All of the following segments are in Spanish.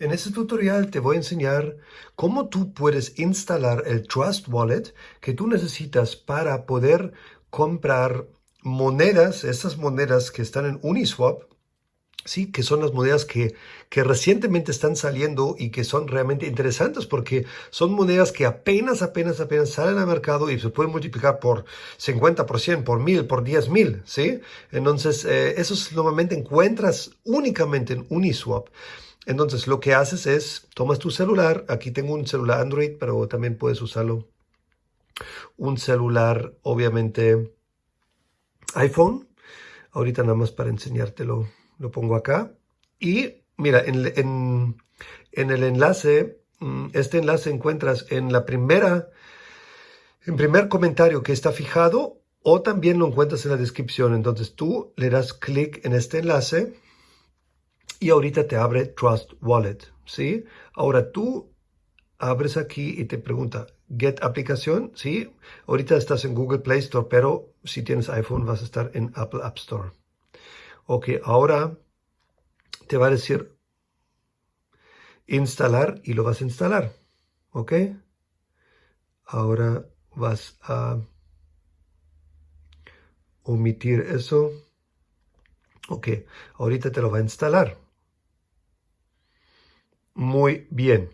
En este tutorial te voy a enseñar cómo tú puedes instalar el Trust Wallet que tú necesitas para poder comprar monedas, estas monedas que están en Uniswap, sí, que son las monedas que, que recientemente están saliendo y que son realmente interesantes porque son monedas que apenas, apenas, apenas salen al mercado y se pueden multiplicar por 50%, por 1000, por 10.000, ¿sí? Entonces, eh, esos normalmente encuentras únicamente en Uniswap. Entonces lo que haces es, tomas tu celular, aquí tengo un celular Android, pero también puedes usarlo, un celular obviamente iPhone, ahorita nada más para enseñártelo, lo pongo acá, y mira, en, el enlace, mm, este enlace encuentras en la primera, en primer comentario que está fijado, o también lo encuentras en la descripción, entonces tú le das clic en este enlace, y ahorita te abre Trust Wallet, ¿sí? Ahora tú abres aquí y te pregunta, Get aplicación, ¿sí? Ahorita estás en Google Play Store, pero si tienes iPhone vas a estar en Apple App Store. Ok, ahora te va a decir instalar y lo vas a instalar, ¿ok? Ahora vas a omitir eso. Ok, ahorita te lo va a instalar. Muy bien.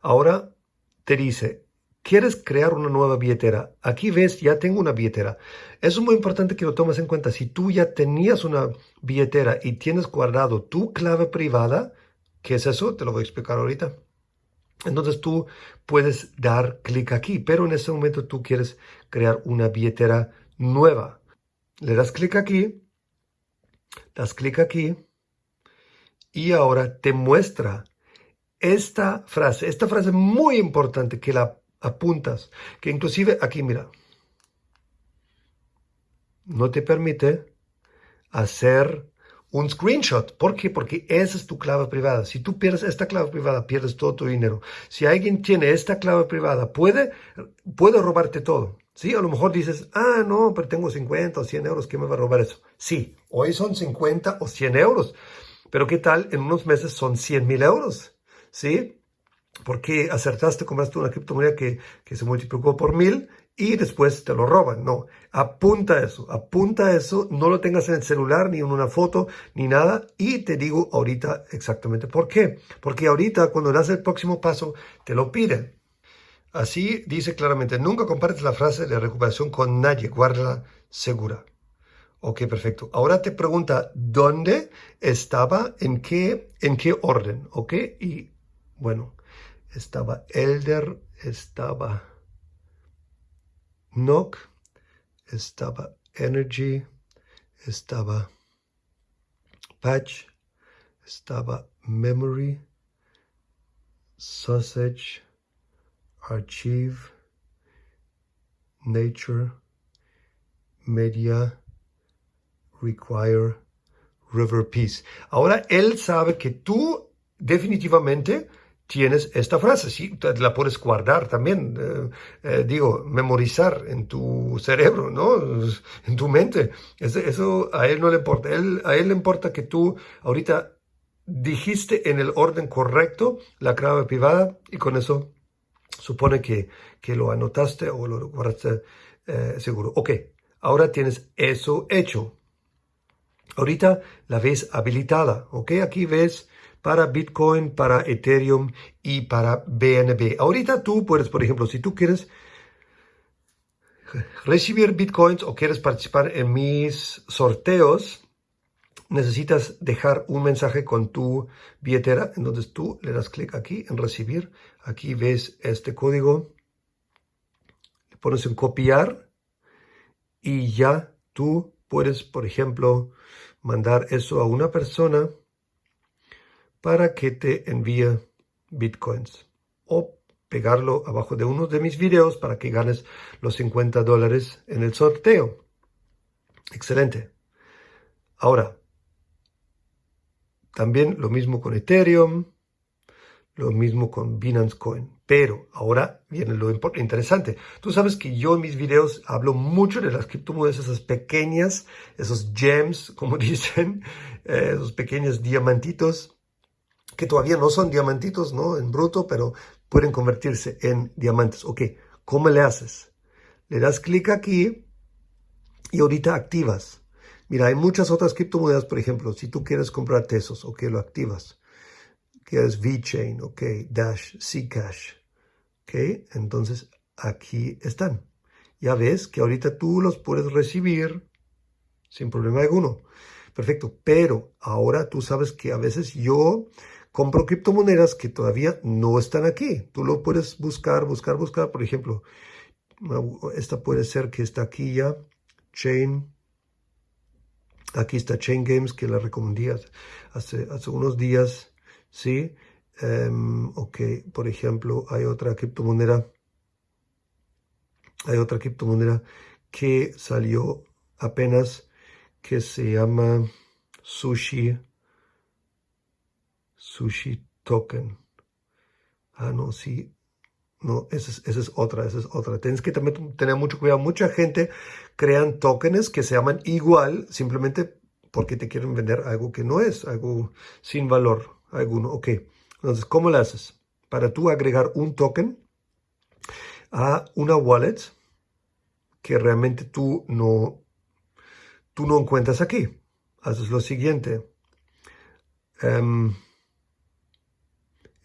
Ahora te dice, ¿quieres crear una nueva billetera? Aquí ves, ya tengo una billetera. Eso es muy importante que lo tomes en cuenta. Si tú ya tenías una billetera y tienes guardado tu clave privada, ¿qué es eso? Te lo voy a explicar ahorita. Entonces tú puedes dar clic aquí, pero en este momento tú quieres crear una billetera nueva. Le das clic aquí, das clic aquí y ahora te muestra esta frase, esta frase muy importante que la apuntas, que inclusive aquí mira, no te permite hacer un screenshot. ¿Por qué? Porque esa es tu clave privada. Si tú pierdes esta clave privada, pierdes todo tu dinero. Si alguien tiene esta clave privada, puede, puede robarte todo. Sí, a lo mejor dices, ah, no, pero tengo 50 o 100 euros, ¿qué me va a robar eso? Sí, hoy son 50 o 100 euros. Pero ¿qué tal? En unos meses son 100 mil euros. ¿Sí? Porque acertaste, compraste una criptomoneda que, que se multiplicó por mil y después te lo roban. No, apunta eso, apunta eso, no lo tengas en el celular, ni en una foto, ni nada. Y te digo ahorita exactamente por qué. Porque ahorita cuando das el próximo paso, te lo piden. Así dice claramente, nunca compartes la frase de recuperación con nadie, guárdala segura. Ok, perfecto. Ahora te pregunta dónde estaba, en qué, en qué orden, ok, y bueno, estaba Elder, estaba Nock, estaba Energy, estaba Patch, estaba Memory, Sausage, Archive, Nature, Media, Require, River Peace. Ahora él sabe que tú definitivamente tienes esta frase, sí, la puedes guardar también, eh, eh, digo, memorizar en tu cerebro, ¿no? En tu mente. Eso, a él no le importa. a él le importa que tú ahorita dijiste en el orden correcto la clave privada y con eso supone que, que lo anotaste o lo guardaste eh, seguro. Ok, ahora tienes eso hecho. Ahorita la ves habilitada, ¿ok? Aquí ves para Bitcoin, para Ethereum y para BNB. Ahorita tú puedes, por ejemplo, si tú quieres recibir Bitcoins o quieres participar en mis sorteos, necesitas dejar un mensaje con tu billetera. Entonces tú le das clic aquí en recibir. Aquí ves este código. Le pones en copiar y ya tú puedes, por ejemplo, mandar eso a una persona para que te envíe bitcoins o pegarlo abajo de uno de mis videos para que ganes los 50 dólares en el sorteo. Excelente. Ahora, también lo mismo con Ethereum, lo mismo con Binance Coin. Pero ahora viene lo interesante. Tú sabes que yo en mis videos hablo mucho de las criptomonedas, esas pequeñas, esos gems, como dicen, eh, esos pequeños diamantitos que todavía no son diamantitos, ¿no? En bruto, pero pueden convertirse en diamantes. Ok, ¿cómo le haces? Le das clic aquí y ahorita activas. Mira, hay muchas otras criptomonedas, por ejemplo, si tú quieres comprar Tesos, ok, lo activas. Quieres VeChain, ok, Dash, Zcash, ok, entonces aquí están. Ya ves que ahorita tú los puedes recibir sin problema alguno. Perfecto, pero ahora tú sabes que a veces yo compro criptomonedas que todavía no están aquí. Tú lo puedes buscar, buscar, buscar. Por ejemplo, esta puede ser que está aquí ya, Chain. Aquí está Chain Games, que la recomendé hace, hace unos días, ¿sí? Um, ok, por ejemplo, hay otra criptomoneda, hay otra criptomoneda que salió apenas, que se llama Sushi Sushi Token. Ah, no, sí. No, esa es, esa es otra, esa es otra. Tienes que también tener mucho cuidado. Mucha gente crean tokens que se llaman igual simplemente porque te quieren vender algo que no es, algo sin valor alguno. Ok, entonces, ¿cómo lo haces? Para tú agregar un token a una wallet que realmente tú no, tú no encuentras aquí. Haces lo siguiente. Um,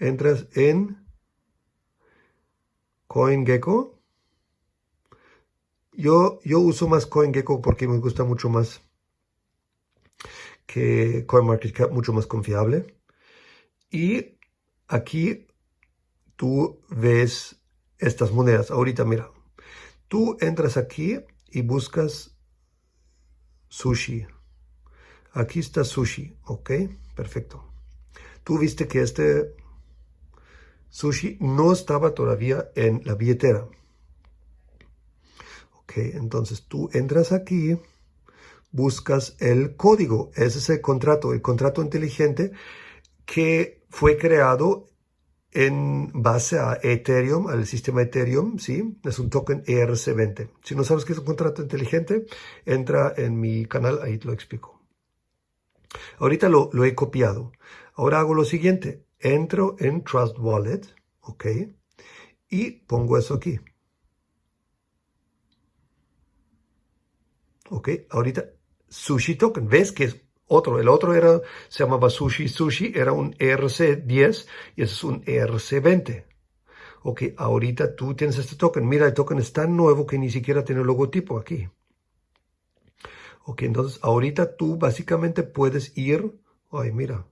entras en CoinGecko. Yo, yo uso más CoinGecko porque me gusta mucho más que CoinMarketCap, mucho más confiable. Y aquí tú ves estas monedas. Ahorita mira, tú entras aquí y buscas sushi. Aquí está sushi, ¿ok? Perfecto. Tú viste que este sushi no estaba todavía en la billetera. Ok, entonces tú entras aquí, buscas el código, ese es el contrato, el contrato inteligente que fue creado en base a Ethereum, al sistema Ethereum, ¿sí? Es un token ERC20. Si no sabes qué es un contrato inteligente, entra en mi canal, ahí te lo explico. Ahorita lo, lo he copiado. Ahora hago lo siguiente entro en Trust Wallet, ¿ok? Y pongo eso aquí. ¿Ok? Ahorita, Sushi Token. ¿Ves que es otro? El otro era, se llamaba Sushi Sushi, era un ERC10 y es un ERC20. Ok, ahorita tú tienes este token. Mira, el token es tan nuevo que ni siquiera tiene logotipo aquí. Ok, entonces ahorita tú básicamente puedes ir, ay, mira,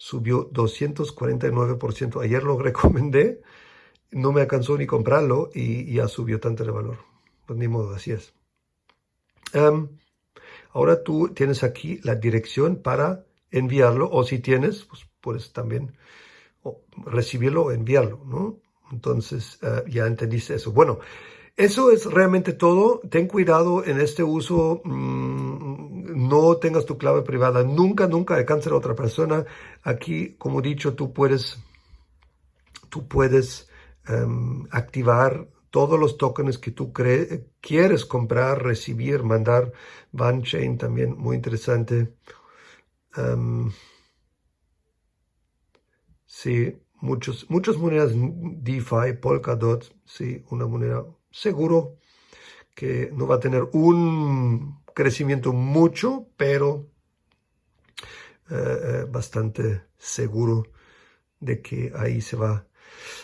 subió 249%. Ayer lo recomendé, no me alcanzó ni comprarlo y ya subió tanto de valor. Pues ni modo, así es. ahora tú tienes aquí la dirección para enviarlo o si tienes, pues puedes también recibirlo o enviarlo, ¿no? Entonces eh, ya entendiste eso. Bueno, eso es realmente todo. Ten cuidado en este uso. Mm, no tengas tu clave privada. Nunca, nunca alcance a otra persona. Aquí, como he dicho, tú puedes, tú puedes em, activar todos los tokens que tú quieres comprar, recibir, mandar. Chain también, muy interesante. Um, sí, muchos, muchas monedas DeFi, Polkadot, sí, una moneda seguro que no va a tener un crecimiento mucho, pero eh, eh, bastante seguro de que ahí se va a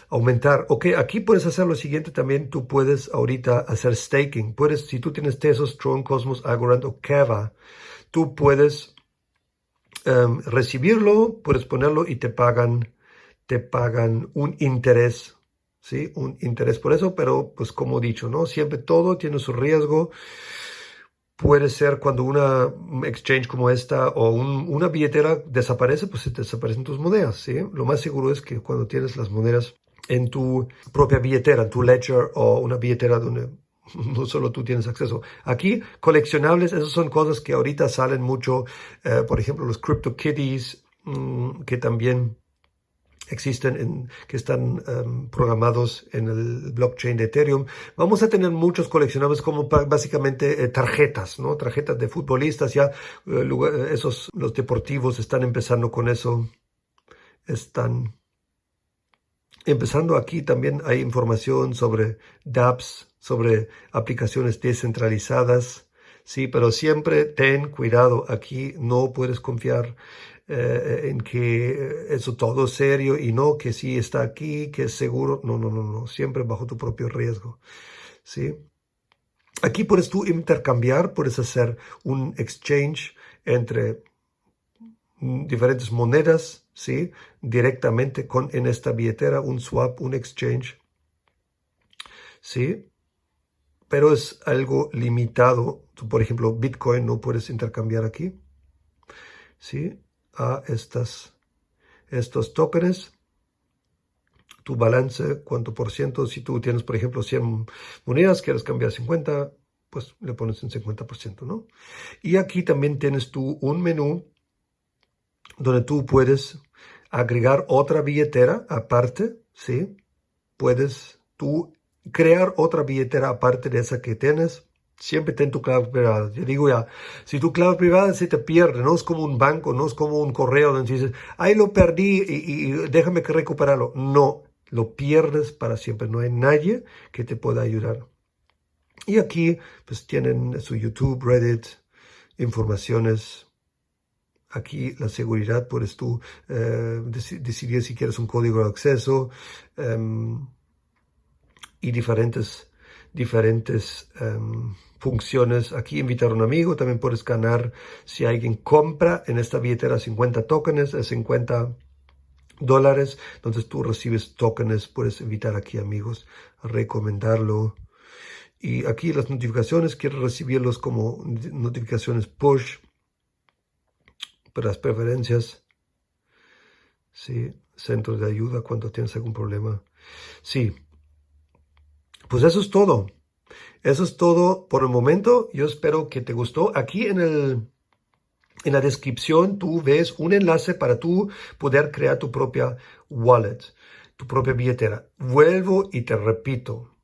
aumentar. Ok, aquí puedes hacer lo siguiente también. Tú puedes ahorita hacer staking. Puedes, si tú tienes Tesos, Tron, Cosmos, Agorant o Kava, tú puedes em, recibirlo, puedes ponerlo y te pagan, te pagan un interés ¿sí? Un interés por eso, pero pues como he dicho, ¿no? Siempre todo tiene su riesgo. Puede ser cuando una exchange como esta o una billetera desaparece, pues se desaparecen tus monedas, ¿sí? Lo más seguro es que cuando tienes las monedas en tu propia billetera, en tu ledger o una billetera donde no solo tú tienes acceso. Aquí, coleccionables, esas son cosas que ahorita salen mucho, eh, por ejemplo, los CryptoKitties, mmm, que también existen, en, que están em, programados en el blockchain de Ethereum. Vamos a tener muchos coleccionables como básicamente eh, tarjetas, ¿no? Tarjetas de futbolistas, ya eh, esos, los deportivos están empezando con eso. están empezando aquí también hay información sobre dApps, sobre aplicaciones descentralizadas, sí, pero siempre ten cuidado, aquí no puedes confiar eh, en que eso todo serio y no que sí está aquí, que es seguro, no, no, no, no, siempre bajo tu propio riesgo, sí. Aquí puedes tú intercambiar, puedes hacer un exchange entre diferentes monedas, ¿sí? Directamente con, en esta billetera, un swap, un exchange, ¿sí? Pero es algo limitado. Tú, por ejemplo, Bitcoin no puedes intercambiar aquí, ¿sí? A estas, estos tokens. Tu balance, cuánto por ciento, si tú tienes, por ejemplo, 100 monedas, quieres cambiar 50, pues le pones un 50%, ¿no? Y aquí también tienes tú un menú donde tú puedes agregar otra billetera aparte, ¿sí? Puedes tú crear otra billetera aparte de esa que tienes. Siempre ten tu clave privada. Yo digo ya, si tu clave privada se te pierde, no es como un banco, no es como un correo donde dices, ay, lo perdí y, y déjame que recuperarlo. No, lo pierdes para siempre. No hay nadie que te pueda ayudar. Y aquí, pues tienen su YouTube, Reddit, informaciones Aquí la seguridad puedes tú eh, decidir si quieres un código de acceso em, y diferentes, diferentes em, funciones. Aquí invitar a un amigo, también puedes ganar si alguien compra en esta billetera 50 tokens, 50 dólares, entonces tú recibes tokens, puedes invitar aquí amigos a recomendarlo. Y aquí las notificaciones, quiero recibirlos como notificaciones push las preferencias, sí, centros de ayuda cuando tienes algún problema. Sí, pues eso es todo. Eso es todo por el momento. Yo espero que te gustó. Aquí en el en la descripción tú ves un enlace para tú poder crear tu propia wallet, tu propia billetera. Vuelvo y te repito.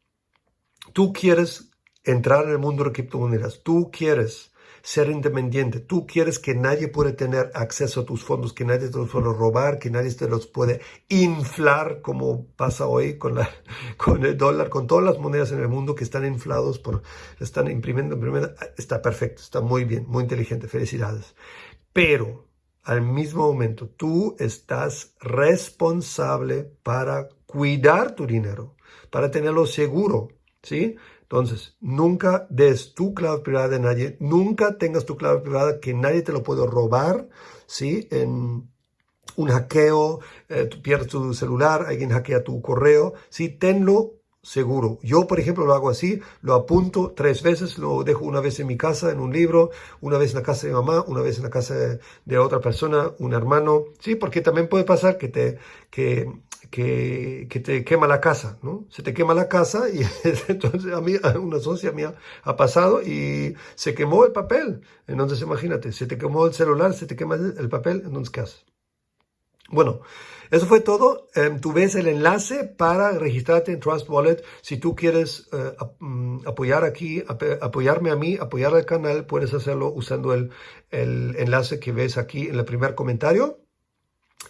Tú quieres entrar en el mundo de criptomonedas. Tú quieres ser independiente. Tú quieres que nadie pueda tener acceso a tus fondos, que nadie te los pueda robar, que nadie te los puede inflar como pasa hoy con, el dólar, con todas las monedas en el mundo que están inflados, por, están imprimiendo, imprimiendo. Está perfecto, está muy bien, muy inteligente. Felicidades. Pero al mismo momento, tú estás responsable para cuidar tu dinero, para tenerlo seguro, ¿sí? Entonces, nunca des tu clave privada de nadie, nunca tengas tu clave privada que nadie te lo puede robar, ¿sí? En un hackeo, eh, pierdes tu celular, alguien hackea tu correo, ¿sí? Tenlo seguro. Yo, por ejemplo, lo hago así, lo apunto tres veces, lo dejo una vez en mi casa, en un libro, una vez en la casa de mamá, una vez en la casa de, otra persona, un hermano, sí, porque también puede pasar que te, que que, que, te quema la casa, ¿no? Se te quema la casa y entonces a mí, a una socia mía ha pasado y se quemó el papel. Entonces imagínate, se te quemó el celular, se te quema el, papel, entonces ¿qué haces? Bueno, eso fue todo. Em, tú ves el enlace para registrarte en Trust Wallet. Si tú quieres eh, mm, apoyar aquí, apoyarme a mí, apoyar al canal, puedes hacerlo usando el, el enlace que ves aquí en el primer comentario.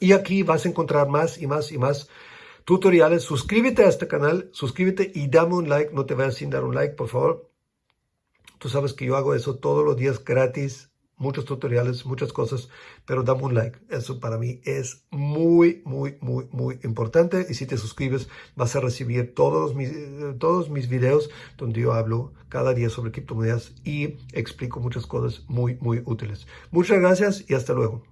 Y aquí vas a encontrar más y más y más tutoriales. Suscríbete a este canal, suscríbete y dame un like. No te vayas sin dar un like, por favor. Tú sabes que yo hago eso todos los días gratis. Muchos tutoriales, muchas cosas, pero dame un like. Eso para mí es muy, muy, muy, muy importante. Y si te suscribes, vas a recibir todos mis, todos mis videos donde yo hablo cada día sobre criptomonedas y explico muchas cosas muy, muy útiles. Muchas gracias y hasta luego.